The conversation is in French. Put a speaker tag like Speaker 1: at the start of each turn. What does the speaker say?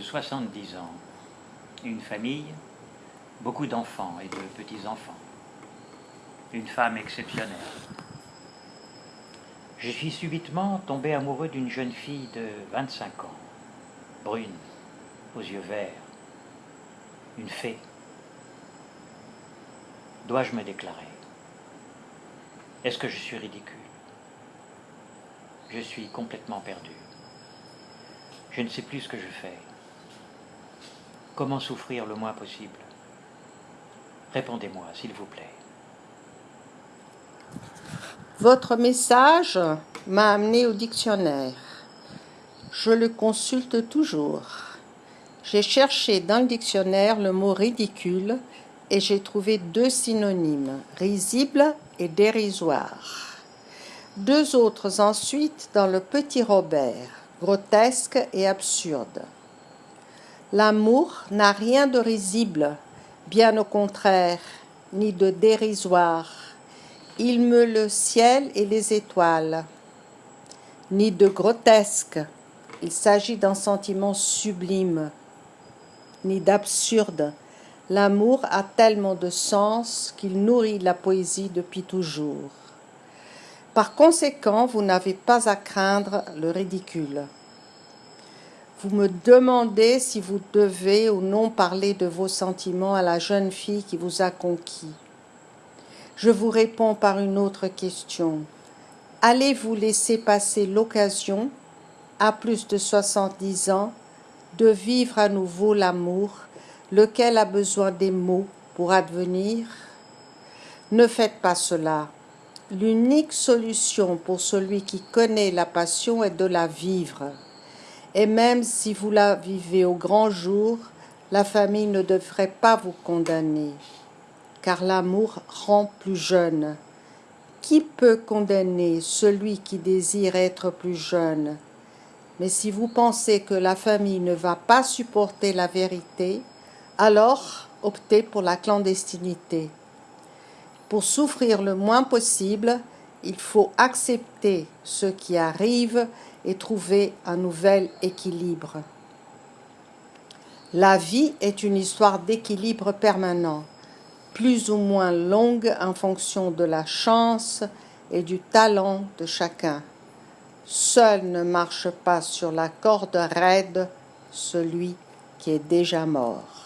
Speaker 1: 70 ans, une famille, beaucoup d'enfants et de petits-enfants, une femme exceptionnelle. Je suis subitement tombé amoureux d'une jeune fille de 25 ans, brune, aux yeux verts, une fée. Dois-je me déclarer? Est-ce que je suis ridicule? Je suis complètement perdu. Je ne sais plus ce que je fais. Comment souffrir le moins possible? Répondez-moi, s'il vous plaît.
Speaker 2: Votre message m'a amené au dictionnaire. Je le consulte toujours. J'ai cherché dans le dictionnaire le mot ridicule et j'ai trouvé deux synonymes, risible et dérisoire. Deux autres ensuite dans le petit Robert, grotesque et absurde. L'amour n'a rien de risible, bien au contraire, ni de dérisoire. Il meut le ciel et les étoiles. Ni de grotesque, il s'agit d'un sentiment sublime. Ni d'absurde, l'amour a tellement de sens qu'il nourrit la poésie depuis toujours. Par conséquent, vous n'avez pas à craindre le ridicule. Vous me demandez si vous devez ou non parler de vos sentiments à la jeune fille qui vous a conquis. Je vous réponds par une autre question. Allez-vous laisser passer l'occasion, à plus de 70 ans, de vivre à nouveau l'amour, lequel a besoin des mots pour advenir? Ne faites pas cela. L'unique solution pour celui qui connaît la passion est de la vivre. Et même si vous la vivez au grand jour, la famille ne devrait pas vous condamner, car l'amour rend plus jeune. Qui peut condamner celui qui désire être plus jeune? Mais si vous pensez que la famille ne va pas supporter la vérité, alors optez pour la clandestinité. Pour souffrir le moins possible, il faut accepter ce qui arrive et trouver un nouvel équilibre. La vie est une histoire d'équilibre permanent, plus ou moins longue en fonction de la chance et du talent de chacun. Seul ne marche pas sur la corde raide celui qui est déjà mort.